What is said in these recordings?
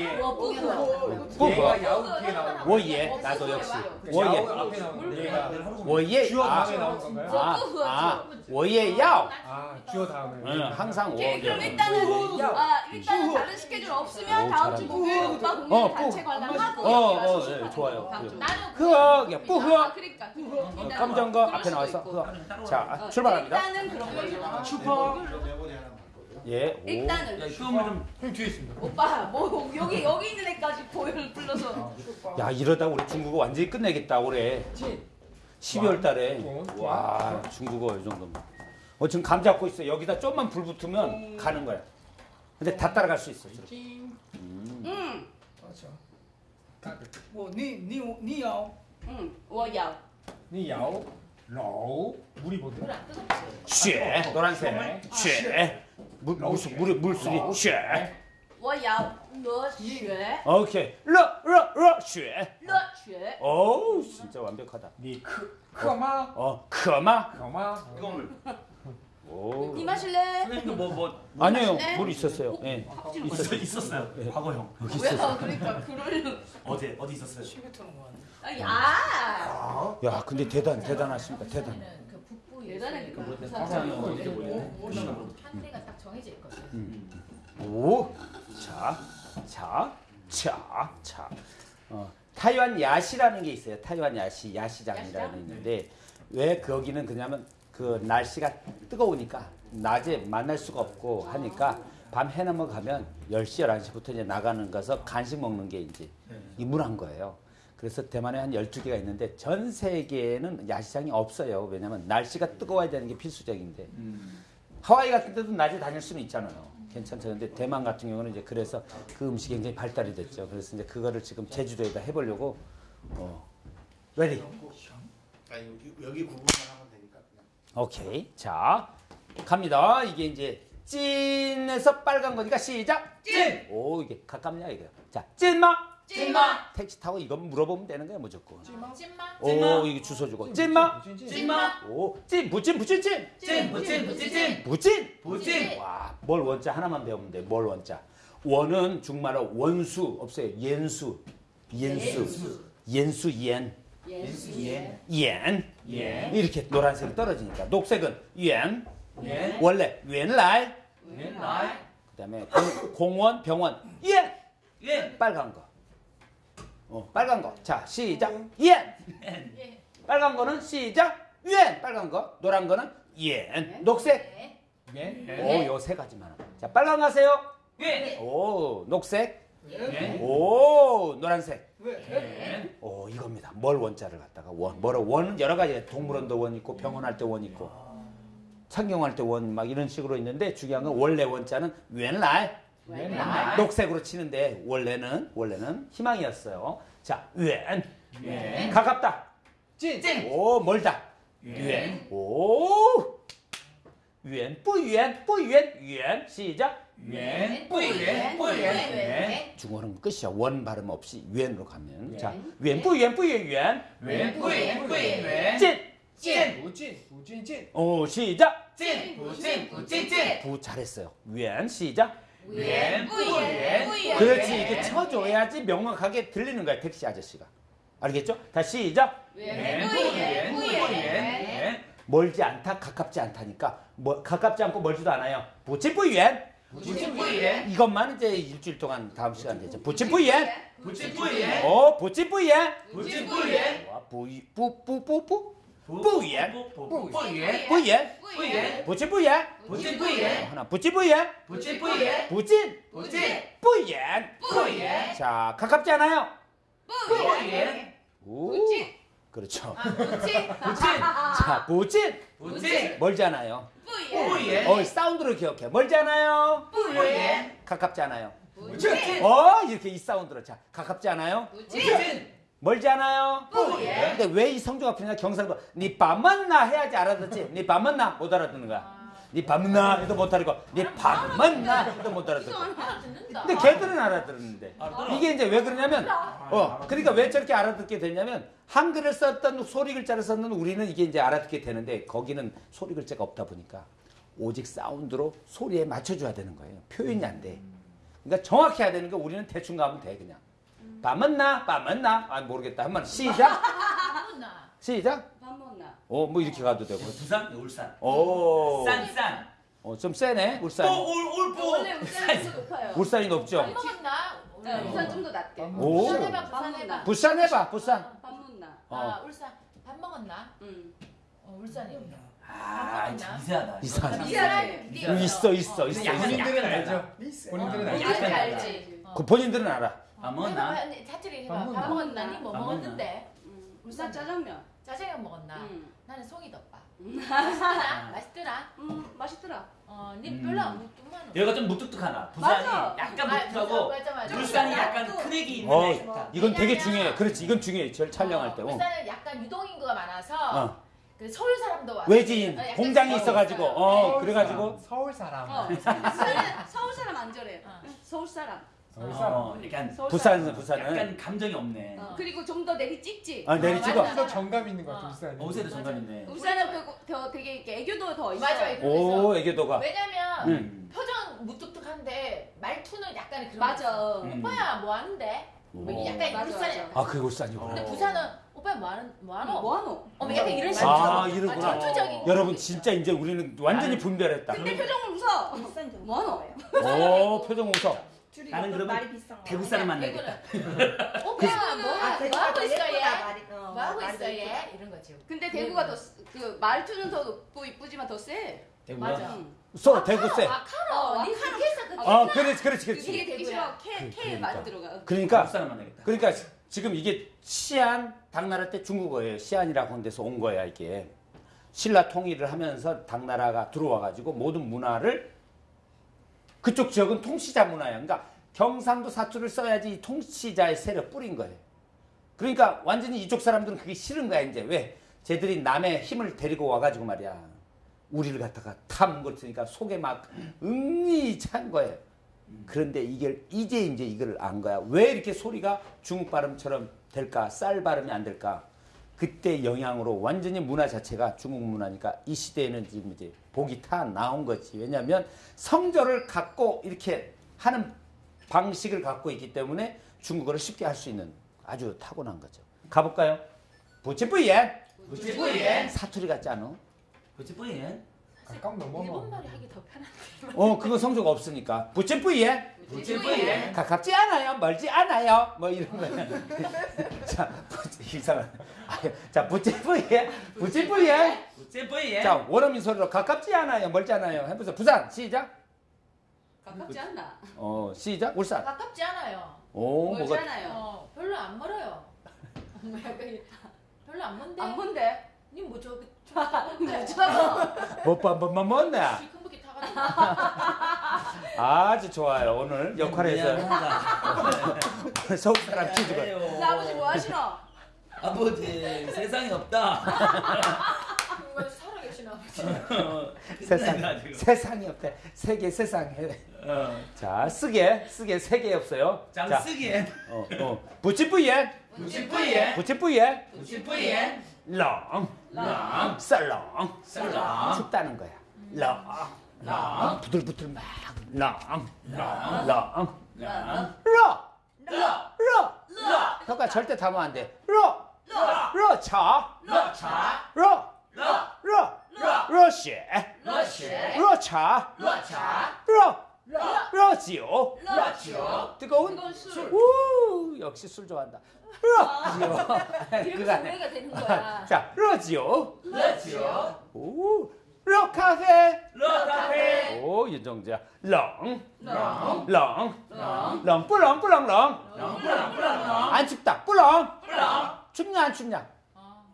예. 뭐, 뭐, 뭐, 얘가 야우 뒤에 나오는 거. 예. 나도 역시. 워예. 워 예. 주어 아. 다음에 나오는 건가요? 아, 워예 아. 야우 아, 아 주어 다음에. 항상 오케이, 예. 그럼 워예 일단은 예. 아 일단은 다른 스케줄 없으면 오, 다음 주 목요일 오빠 공연 어, 단체 관람하고 어, 어, 예, 좋아요. 흐억, 그. 뿌흐. 그러니까, 그러니까. 어, 감정과 앞에 나와서 흐억. 자, 출발합니다. 일단은 그런 슈퍼 예, 오. 일단은 슈퍼 좀. 형 뒤에 있습니다. 오빠 뭐 여기 여기 있는 애까지 보여를 불러서 야, 이러다 우리 중국어 완전히 끝내겠다, 올해. 12월 달에. 와, 중국어 이 정도면. 어, 지금 감 잡고 있어. 여기다 좀만 불 붙으면 가는 거야. 근데 다 따라갈 수 있어. 저렇게. 응, 我你你你要 응, 我要 니 야오. 로우 물이 보드 쉐. 노란색. 아, 쉐. 물, 물수 물 물수리 뭐 뭐 쉐. 오케이. 러러러쉐. 오 진짜 완벽하다. 니크. 커마 어. 커마? 커마. 이거 오. 니 마실래? 선생님도 뭐뭐 아니에요. 마실래? 물 있었어요. 예. 있었, 있었어요. 과거형. 뭐야 그러니까 그럴 어제 어디 있었어요? 아니야? 아니 아 야, 근데 대단, 대단하십니다. 대단. 그 북부 대단해 그뭐 사람 한 대가 딱 정해져 있거든. 오, 자, 자, 자, 자. 어, 타이완 야시라는 게 있어요. 타이완 야시, 야시장이라는 게 있는데 왜 거기는 그냐면 그 날씨가 뜨거우니까 낮에 만날 수가 없고 하니까 밤 해 넘어가면 10시, 11시부터 이제 나가는 거서 간식 먹는 게 이제 이문한 거예요. 그래서 대만에 한 12개가 있는데 전 세계에는 야시장이 없어요. 왜냐면 날씨가 뜨거워야 되는 게 필수적인데 하와이 같은 데도 낮에 다닐 수는 있잖아요. 괜찮죠. 근데 대만 같은 경우는 이제 그래서 그 음식이 굉장히 발달이 됐죠. 그래서 이제 그거를 지금 제주도에다 해보려고 어, ready. 아니 여기 그냥. 오케이. 자, 갑니다. 이게 이제 近에서 빨간 거니까 시작. 近. 오, 이게 가깝냐 이거. 자, 찐마. 찐마 택시 타고 이건 물어보면 되는 거야 무조건. 찐마. 오, 이게 주소 주고. 찐마. 찐마 오, 찐, 부찐, 부찐, 찐. 찐 부찐 부찐 찐 부찐. 부찐. 와, 뭘 원자 하나만 배우면 돼. 뭘 원자. 원은 중말로 원수 없어요. 옌수. 옌수. 옌수 옌. 옌. 예. 이렇게 노란색이 떨어지니까. 녹색은 옌. 예. 원래. 웬라이. 그다음에 공, 공원, 병원. 옌. 예. 빨간 거. 어, 빨간 거. 자, 시작. 옌. 예. 빨간 거는 시작. 옌. 빨간 거. 노란 거는 옌. 녹색. 네. 예. 오, 요 세 가지만. 자, 빨간 거 하세요. 예. 오, 녹색. 예. 오, 노란색. 예. 오, 이겁니다. 뭘 원자를 갖다가 원. 뭐라 원은 여러 가지 동물원 도 원 있고 병원할 때 원 있고 창경할 때 원 막 이런 식으로 있는데 중요한 건 원래 원자는 웬날. 녹색으로 치는데 원래는 원래는 희망이었어요. 자, 웬. 예. 가깝다. 찐. 오, 멀다. 웬. 오. 웬, 뿌연, 뿌연, 웬. 시작. 웬. 뿌이엔 뿌이엔. 예. 중국어는 끝이야. 원 발음 없이 웬으로 가면. 예. 자, 웬, 뿌연, 뿌연, 웬. 웬. 뿌이엔 뿌이엔 웬. 찐. 찐. 우찐. 우찐 찐. 오, 시작. 찐. 부찐 부찐 찐. 부 잘했어요. 웬, 시작. 뿌이엔. 그렇지. 이게 쳐줘야지 명확하게 들리는 거야, 택시 아저씨가. 알겠죠? 다시 시작. 뿌이엔. 웬. 멀지 않다, 가깝지 않다니까. 뭐, 가깝지 않고 멀지도 않아요. 부치뿌연. 뿌이엔. 이것만 이제 일주일 동안 다음 시간 되죠. 뿌이엔. 오, 부치뿌연. 부찐 뿌이엔. 와, 뿌이, 뿌, 뿌, 뿌, 뿌. 뿌연. 뿌이엔. 뿌연. 뿌이엔. 부치뿌연. 부찐 뿌이엔. 하나. 부찐 뿌이엔. 부진. 부찐 뿌연. 뿌이엔. 자, 가깝지 않아요? 오. 부진. 그렇죠. 부찐 부찐 자, 부진. 부찐 멀지 않아요. 뿌예. 어, 사운드로 기억해. 멀지 않아요? 뿌이엔. 가깝지 않아요. 부찐 어, 이렇게 이 사운드로. 자, 가깝지 않아요? 부찐 멀지 않아요? 뿌이엔. 근데 왜 이 성조가 필요냐? 경상도. 니 밤만나 해야지 알아듣지. 니 밤만나 못 알아듣는 거야. 니 밤나 해도 못 알아듣고. 니 밤만 나 해도 못 알아듣고. 알아듣는다. 근데 걔들은 알아들었는데 이게 이제 왜 그러냐면 어 그러니까 왜 저렇게 알아듣게 되냐면 한글을 썼던 소리 글자를 썼는 우리는 이게 이제 알아듣게 되는데 거기는 소리 글자가 없다 보니까 오직 사운드로 소리에 맞춰줘야 되는 거예요 표현이 안 돼 그러니까 정확히 해야 되는 게 우리는 대충 가면 돼 그냥. 밥 먹나? 밥 먹나? 아 모르겠다. 한번 시작. 나 시작. 밥 먹나? 어, 뭐 이렇게 가도 되고. 부산, 울산. 오. 싼싼. 어, 좀 세네. 울산. 또울 울보. 원래 울산이 더 높아요. 울산이 높죠? 밥 먹었나? 네, 울산 좀 더 낮게. 오. 부산 해봐 부산 해봐. 부산 해봐. 부산. 밥 먹나? 어. 아 울산 밥 먹었나? 응. 어 울산이 아, 참 이상하다. 이상하다. 이 사람 있어, 있어, 있어, 있어. 본인들은 알죠. 있어요. 본인들은 어, 알죠. 알지 알지. 알지. 그 본인들은 알아. 아, 뭐나? 사투리 밥 해봐. 밥 먹었나? 니뭐 밥 먹었는데? 응. 울산 짜장면. 짜장면 먹었나? 응. 나는 송이덮밥. 맛있더라? 맛있더라? 음, 맛있더라. 어, 니 음. 별로 안. 여기가 좀 무뚝뚝하나. 부산이. 약간 아, 무뚝하고. 울산이 약간 또- 크랙이 있는 어, 애 좋다. 이건 되게 중요해. 그렇지, 이건 중요해. 절 촬영할 때. 어. 울산은 약간 유동 인구가 많아서 어. 그 서울 사람도 와서 외지인 어, 공장이 서울 있어가지고, 사람. 어, 네. 그래가지고. 서울 사람. 어. 울산은 서울 사람 안 저래. 어. 서울 사람. 서울 사람. 어, 약간 서울 부산, 사람. 부산은. 약간 감정이 없네. 어. 그리고 좀 더 내리 찍지. 아, 내리 어, 찍어. 맞아. 더 정감 있는 것 같아 어. 울산이. 어제도 정감 있네. 울산은 그, 더 되게 이렇게 애교도 더 있어. 맞아 애교 오. 애교도가. 왜냐면 음. 표정 무뚝뚝한데 말투는 약간 그런 거 맞아. 음. 오빠야 뭐 하는데? 뭐 오. 약간 맞아. 아, 그게 울산이고. 근데 어. 부산은 오빠야 뭐 하는 뭐 하노? 뭐 하노? 어, 약간 이런 식으로. 아, 이러구나. 아, 전투적인 여러분, 거 진짜 이제 우리는 완전히 분별했다. 근데 표정을 웃어. 뭐 하노? 오, 표정 웃어. 나는 그러면 대구 사람 만나겠다. 오빠야 뭐, 아, 하- 뭐 하고 더 있어 얘? 말이. 어, 뭐 하고 있어 더 얘? 이런 거지. 근데 대구가 더 그 말투는 더 높고 이쁘지만 더 세. 대구가? 맞아. 응. 서 대구 세. 와카노 어, 니 와카노. 그 어, 그렇지, 그렇지, 그게 그렇지. 되게 싫어. K K 그러니까. 많이 들어가. 그러니까 대구 사람 만나겠다. 그러니까 지금 이게 시안 당나라 때 중국어예요. 시안이라고 하는 데서 온 거야 이게. 신라 통일을 하면서 당나라가 들어와 가지고 모든 문화를 그쪽 지역은 통치자 문화야. 그러니까 경상도 사투를 써야지 이 통치자의 세력 뿌린 거예요. 그러니까 완전히 이쪽 사람들은 그게 싫은 거야 이제 왜? 쟤들이 남의 힘을 데리고 와가지고 말이야. 우리를 갖다가 탐 걸으니까 속에 막 응이 찬 거예요. 그런데 이게 이제 이제 이걸 안 거야. 왜 이렇게 소리가 중국 발음처럼 될까? 쌀 발음이 안 될까? 그때 영향으로 완전히 문화 자체가 중국 문화니까 이 시대에는 지금 이제 복이 타 나온 거지. 왜냐하면 성조를 갖고 이렇게 하는 방식을 갖고 있기 때문에 중국어를 쉽게 할 수 있는 아주 타고난 거죠. 가볼까요? 부치뿌예 부찌뿌예. 사투리 같지 않아? 부찌뿌예. 가까운 넘어가. 일본말이 하기 더 편한데. 어 그거 성조가 없으니까 부치뿌예 부찌뿌예. 가깝지 않아요, 멀지 않아요, 뭐 이런 거야. 자, 부찌- 이상한. 자, 부찌뿌예, 부찌뿌예. 부찌뿌예. 자, 원어민 소리로 가깝지 않아요, 멀지 않아요. 해보세요. 부산 시작. 가깝지 않나? 어, 시작. 울산. 가깝지 않아요. 오, 멀지 뭐가? 않아요. 어, 별로 안 멀어요. 약간 별로 안 먼데. 안 본데. 님뭐 저기 못 쳐서. 못한 번만 먹네. 아주 좋아요. 오늘 역할에서 미안합니다. 서울 사람 퀴즈가. 근데 아버지 뭐 하시노? 아버지 세상에 없다. 세상. 세상이 없대. 세계 세상에. 어. 자, 쓰게 쓰게 세개 없어요. 자, 장쓰기엔 어, 어. 부찌뿌예, 부찌뿌예. 부찌뿌예. 부찌뿌예. 렁, 랑. 썰렁. 썰렁. 춥다는 거야. 렁, 랑. 부들부들 막, 렁, 랑. 렁, 랑. 러, 러. 러. 러. 효과 절대 담으면 안 돼. 러, 러. 러, 차, 러차. 러, 러. 러, 러. 러시, 러시. 热, 茶, 热茶. 热, 热. 热, 酒. 热酒. 뜨거운 술. 우, 역시 술 좋아한다. 热, 그거네. 노래가 되는 거야. 자, 热, 酒. 热酒. 오, 热, 咖啡. 热咖啡. 오, 윤정자. 冷, 冷. 冷, 冷. 冷, 不冷, 不冷, 冷. 冷不冷 不冷. 안 춥다. 不冷. 不冷. 춥냐, 안 춥냐?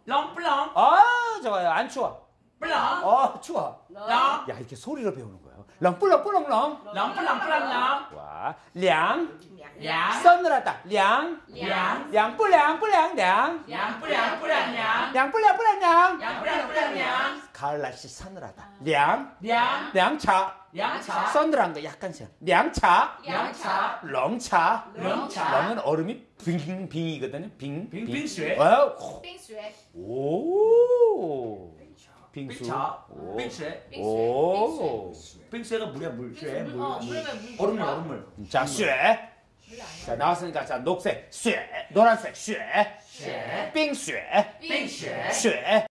冷不冷. 아, 좋아요. 안 추워. 不冷. 어, 추워. 冷. 야, 이렇게 소리로 배우는 거예요. 冷, 不冷, 不冷, 冷. 冷不冷 不冷. 와, 凉, 凉. 서늘하다. 凉, 凉. 凉, 不凉, 不凉, 凉. 凉 不凉 不凉 凉. 凉, 不凉, 不凉, 凉. 凉 不凉 不凉 凉. 가을 날씨 서늘하다. 凉, 凉. 凉茶. 凉茶. 서늘한 거 약간 시 량차. 양차. 렁차. 렁차. 렁은 얼음이 冰冰이거든요. 冰. 冰冰 水. 어, 빙수에 오. 빙수. 빙차, 오. 빙쇠, 오. 빙쇠가 물이야 물, 쇠, 물, 어, 물. 얼음물, 얼음물. 자, 쇠. 물이 아니야. 자, 나왔으니까 자, 녹색 쇠, 노란색 쇠, 쇠, 빙쇠, 빙쇠, 쇠.